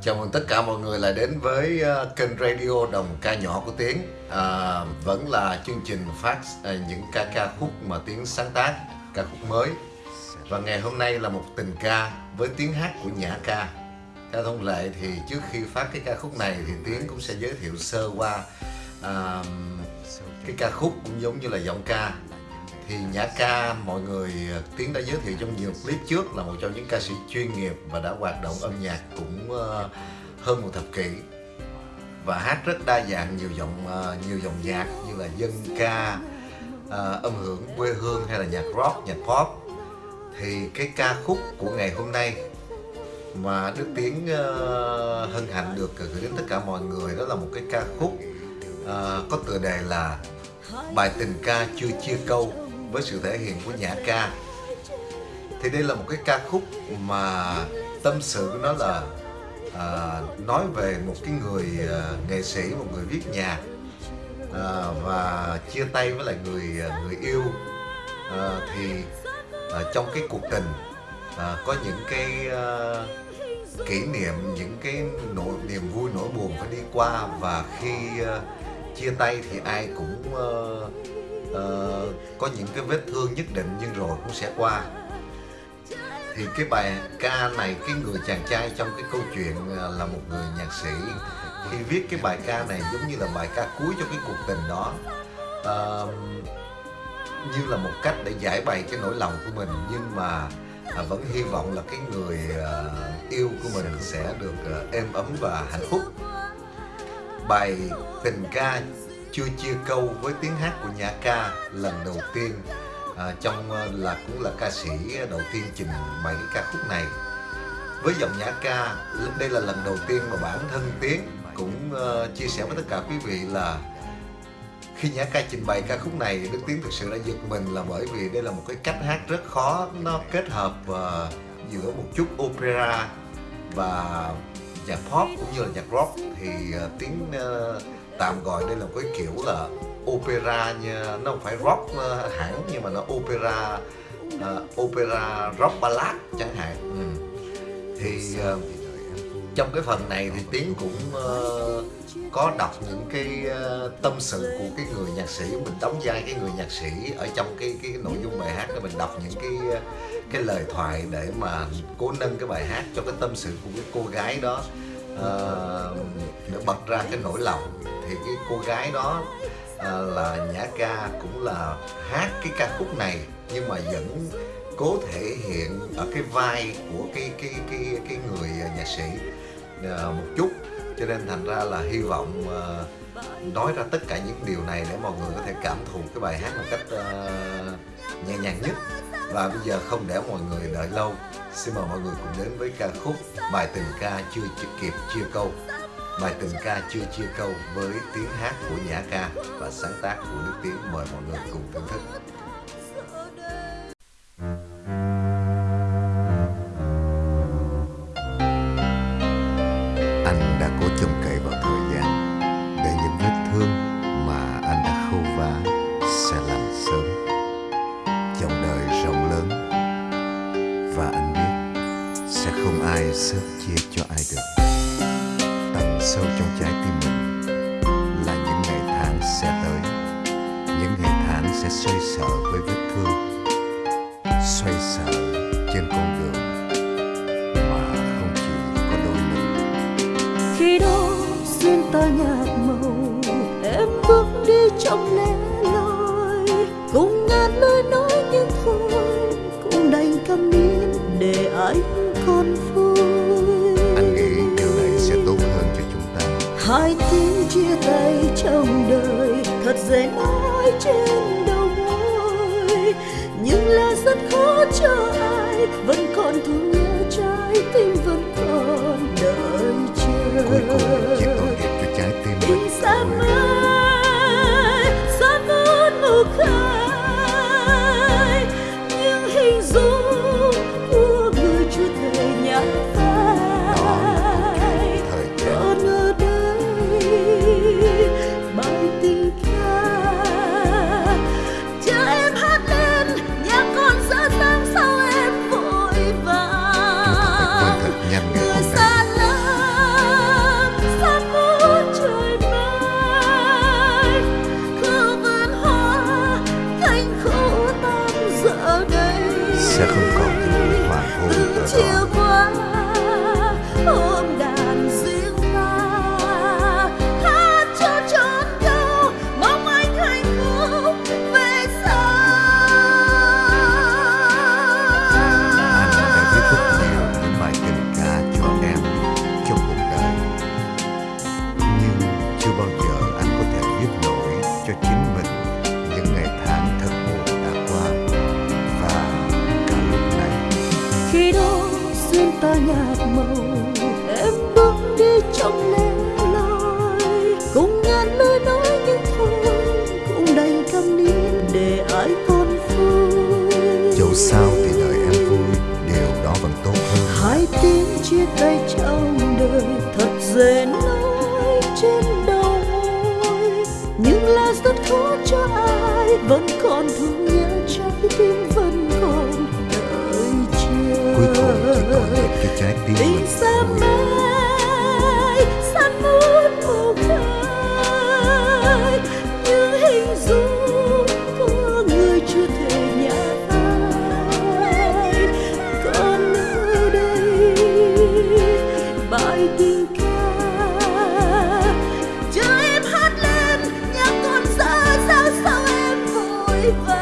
Chào mừng tất cả mọi người lại đến với ờ, kênh radio Đồng ca nhỏ của Tiến à, ờ, Vẫn là chương trình phát ờ, những ca ca khúc mà Tiến sáng tác, ca khúc mới. Và ngày hôm nay là một tình ca với tiếng hát của Nhã ca. Theo thông lệ thì trước khi phát cái ca khúc này thì Tiến cũng sẽ giới thiệu sơ qua à, cái ca khúc cũng giống như là giọng ca thì Nhã Ca, mọi người ờ, Tiến đã giới thiệu trong nhiều clip trước là một trong những ca sĩ chuyên nghiệp và đã hoạt động âm nhạc cũng ờ, hơn một thập kỷ. Và hát rất đa dạng, nhiều giọng ờ, nhiều dòng nhạc như là dân ca âm hưởng quê hương hay là nhạc rock, nhạc pop. Thì cái ca khúc của ngày hôm nay mà Đức Tiến hân hạnh được gửi đến tất cả mọi người đó là một cái ca khúc có tựa đề là bài tình ca chưa chia câu với sự thể hiện của nhã ca. Thì đây là một cái ca khúc mà tâm sự của nó là à, nói về một cái người à, nghệ sĩ một người viết nhạc à, và chia tay với lại người à, người yêu. À, thì à, trong cái cuộc tình à, có những cái à, kỷ niệm những cái nỗi niềm vui nỗi buồn phải đi qua. Và khi uh, chia tay thì ai cũng uh, uh, có những cái vết thương nhất định nhưng rồi cũng sẽ qua. Thì cái bài ca này cái người chàng trai trong cái câu chuyện ờ, là một người nhạc sĩ khi viết cái bài ca này giống như là bài ca cuối cho cái cuộc tình đó. Uh, như là một cách để giải bày cái nỗi lòng của mình nhưng mà à, vẫn hy vọng là cái người à, yêu của mình sẽ được à, êm ấm và hạnh phúc. Bài tình ca chưa chia câu với tiếng hát của nhã ca lần đầu tiên. À, trong à, là cũng là ca sĩ đầu tiên trình bày ca khúc này. Với giọng nhã ca đây là lần đầu tiên mà bản thân tiến cũng uh, chia sẻ với tất cả quý vị là khi nhã ca trình bày ca khúc này đức tiến thực sự đã giật mình là bởi vì đây là một cái cách hát rất khó nó kết hợp uh, giữa một chút opera và nhạc pop cũng như là nhạc rock. Thì uh, tiến uh, tạm gọi đây là một cái kiểu là opera nha. Nó không phải rock uh, hẳn nhưng mà nó opera uh, opera rock ballad chẳng hạn. Ừ. thì uh, trong cái phần này thì tiến cũng uh, có đọc những cái uh, tâm sự của cái người nhạc sĩ. Mình đóng vai cái người nhạc sĩ ở trong cái cái nội dung bài hát đó. Mình đọc những cái cái lời thoại để mà cố nâng cái bài hát cho cái tâm sự của cái cô gái đó Ờ, uh, để bật ra cái nỗi lòng. Thì cái cô gái đó uh, là nhã ca cũng là hát cái ca khúc này nhưng mà vẫn cố thể hiện ở cái vai của cái cái cái cái người nhạc sĩ uh, một chút. Cho nên thành ra là hy vọng uh, nói ra tất cả những điều này để mọi người có thể cảm thụ cái bài hát một cách uh, nhẹ nhàng nhất và bây giờ không để mọi người đợi lâu, xin mời mọi người cùng đến với ca khúc bài tình ca chưa kịp chia câu. Bài tình ca chưa chia câu với tiếng hát của nhã ca và sáng tác của đức tiến. Mời mọi người cùng thưởng thức. Sớm chia cho ai được. Tầng sâu trong trái tim mình là những ngày tháng sẽ tới. Những ngày tháng sẽ xoay sở với vết thương, xoay sở trên con đường mà không chỉ có đôi mình. Khi đó duyên ta nhạt màu, em bước đi trong lẽ loi. Cùng ngàn lời nói nhưng thôi, cũng đành câm nín để anh còn vui. Ai tiếng chia tay trong đời, thật dễ nói trên đầu môi. Nhưng là rất khó cho ai, vẫn còn thương nhớ trái tim vẫn còn đợi chờ. too. Để ai còn vui. Dẫu sao thì đời em vui điều đó vẫn tốt hơn. Hai tiếng chia tay trong đời thật dễ nói trên đầu môi nhưng là rất khó cho ai vẫn còn thương nhớ trái tim vẫn còn đợi chờ cuối cùng chỉ còn một cái trái tim tình mình xa thôi Bye.